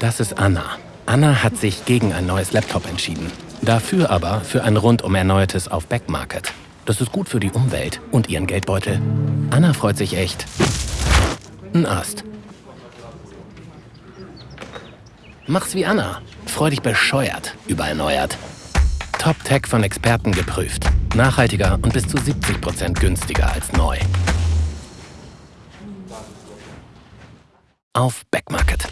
Das ist Anna. Anna hat sich gegen ein neues Laptop entschieden. Dafür aber für ein rundum erneuertes auf Backmarket. Das ist gut für die Umwelt und ihren Geldbeutel. Anna freut sich echt. Ein Ast. Mach's wie Anna. Freu dich bescheuert über erneuert. Top-Tech von Experten geprüft. Nachhaltiger und bis zu 70% günstiger als neu. Auf Backmarket.